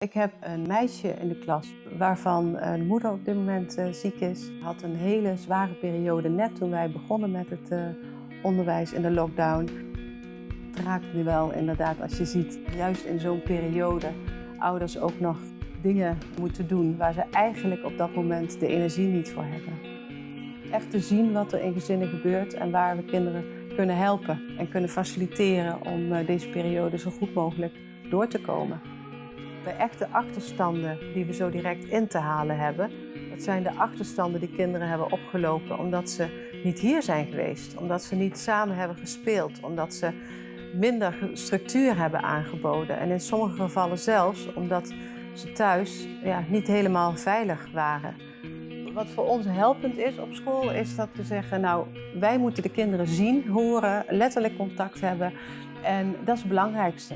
Ik heb een meisje in de klas waarvan de moeder op dit moment uh, ziek is. Had een hele zware periode net toen wij begonnen met het uh, onderwijs in de lockdown. Het raakt me wel inderdaad als je ziet, juist in zo'n periode, ouders ook nog dingen moeten doen waar ze eigenlijk op dat moment de energie niet voor hebben. Echt te zien wat er in gezinnen gebeurt en waar we kinderen kunnen helpen en kunnen faciliteren om deze periode zo goed mogelijk door te komen. De echte achterstanden die we zo direct in te halen hebben, dat zijn de achterstanden die kinderen hebben opgelopen omdat ze niet hier zijn geweest, omdat ze niet samen hebben gespeeld, omdat ze minder structuur hebben aangeboden en in sommige gevallen zelfs omdat ze thuis ja, niet helemaal veilig waren. Wat voor ons helpend is op school is dat we zeggen, nou wij moeten de kinderen zien, horen, letterlijk contact hebben en dat is het belangrijkste.